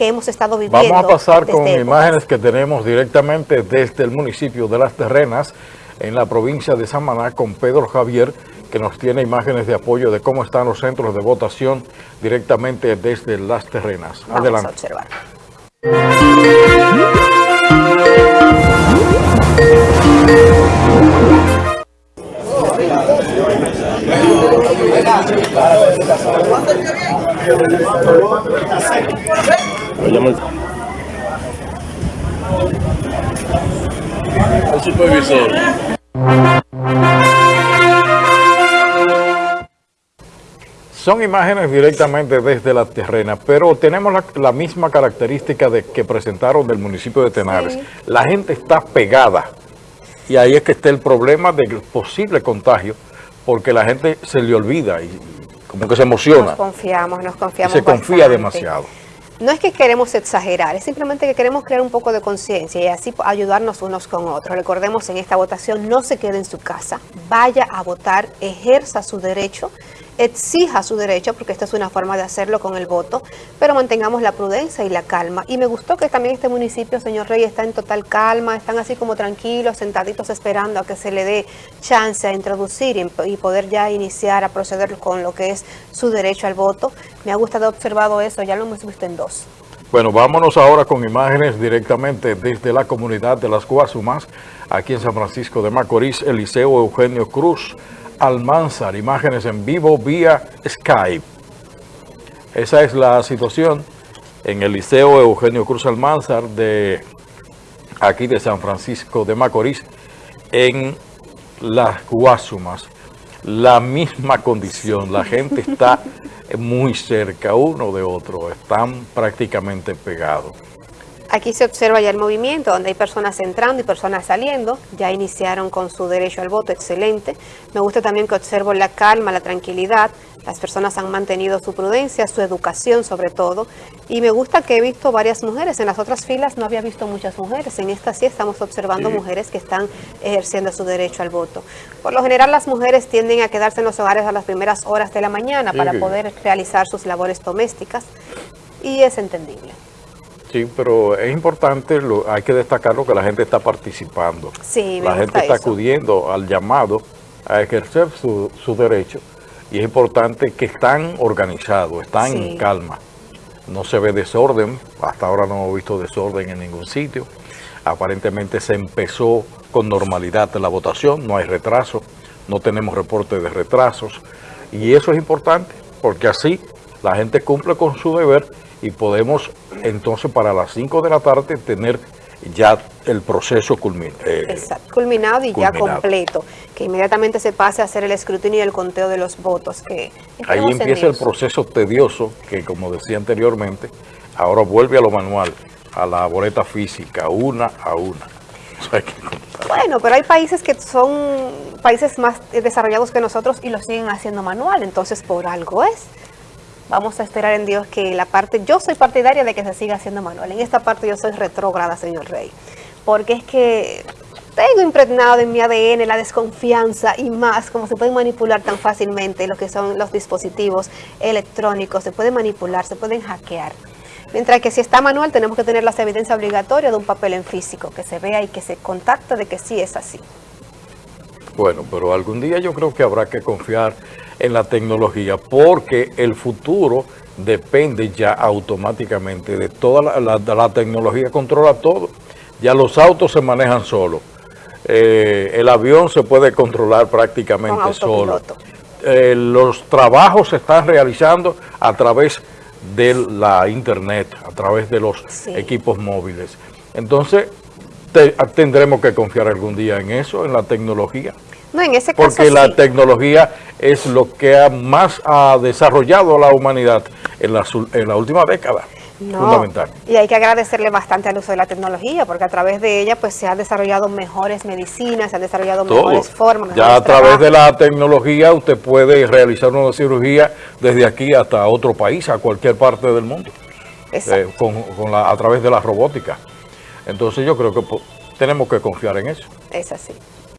que hemos estado viviendo. Vamos a pasar con imágenes que tenemos directamente desde el municipio de Las Terrenas, en la provincia de Samaná, con Pedro Javier, que nos tiene imágenes de apoyo de cómo están los centros de votación directamente desde Las Terrenas. Vamos Adelante. a observar. El supervisor. Son imágenes directamente desde la terrena, pero tenemos la, misma característica de que presentaron del municipio de Tenares. La gente está pegada y ahí es que está el problema del posible contagio, porque la gente se le olvida y como que se emociona. Nos confiamos, nos confiamos Se confía demasiado. No es que queremos exagerar, es simplemente que queremos crear un poco de conciencia y así ayudarnos unos con otros. Recordemos en esta votación, no se quede en su casa, vaya a votar, ejerza su derecho exija su derecho, porque esta es una forma de hacerlo con el voto, pero mantengamos la prudencia y la calma. Y me gustó que también este municipio, señor Rey, está en total calma, están así como tranquilos, sentaditos esperando a que se le dé chance a introducir y, poder ya iniciar a proceder con lo que es su derecho al voto. Me ha gustado observado eso, ya lo hemos visto en dos. Bueno, vámonos ahora con imágenes directamente desde la comunidad de las Guasumas, aquí en San Francisco de Macorís, Eliseo Eugenio Cruz, Almanzar, imágenes en vivo vía Skype. Esa es la situación en el Liceo Eugenio Cruz Almanzar de aquí de San Francisco de Macorís, en las Guasumas. La misma condición, la gente está muy cerca uno de otro, están prácticamente pegados. Aquí se observa ya el movimiento, donde hay personas entrando y personas saliendo. Ya iniciaron con su derecho al voto, excelente. Me gusta también que observo la calma, la tranquilidad. Las personas han mantenido su prudencia, su educación sobre todo. Y me gusta que he visto varias mujeres. En las otras filas no había visto muchas mujeres. En esta sí estamos observando mujeres que están ejerciendo su derecho al voto. Por lo general las mujeres tienden a quedarse en los hogares a las primeras horas de la mañana para poder realizar sus labores domésticas. Y es entendible. Sí, pero es importante, lo, hay que destacarlo que la gente está participando. Sí, la gente está acudiendo al llamado a ejercer su, su, derecho y es importante que están organizados, están en calma. No se ve desorden, hasta ahora no hemos visto desorden en ningún sitio. Aparentemente se empezó con normalidad la votación, no hay retraso, no tenemos reporte de retrasos y eso es importante porque así la gente cumple con su deber y podemos entonces para las 5 de la tarde tener ya el proceso eh, culminado y ya completo, que inmediatamente se pase a hacer el escrutinio y el conteo de los votos. que Ahí empieza el proceso tedioso que, como decía anteriormente, ahora vuelve a lo manual, a la boleta física, una a una. bueno, pero hay países que son países más desarrollados que nosotros y lo siguen haciendo manual, entonces por algo es. Vamos a esperar en Dios que la parte, yo soy partidaria de que se siga haciendo manual. En esta parte yo soy retrógrada, señor Rey. Porque es que tengo impregnado en mi ADN la desconfianza y más, como se pueden manipular tan fácilmente lo que son los dispositivos electrónicos, se pueden manipular, se pueden hackear. Mientras que si está manual tenemos que tener las evidencias obligatorias de un papel en físico, que se vea y que se contacte de que sí es así. Bueno, pero algún día yo creo que habrá que confiar en la tecnología porque el futuro depende ya automáticamente de toda la, la, tecnología, controla todo. Ya los autos se manejan solos. Eh, el avión se puede controlar prácticamente solo. Eh, los trabajos se están realizando a través de la internet, a través de los equipos móviles. Entonces, tendremos que confiar algún día en eso, en la tecnología. No, en ese caso Porque la tecnología es lo que más ha desarrollado la humanidad en la, en la última década. fundamental. Y hay que agradecerle bastante al uso de la tecnología, porque a través de ella pues se han desarrollado mejores medicinas, se han desarrollado mejores formas. ya a través de la tecnología usted puede realizar una cirugía desde aquí hasta otro país, a cualquier parte del mundo, eh, con, con la, a través de la robótica. Entonces yo creo que tenemos que confiar en eso. Es así.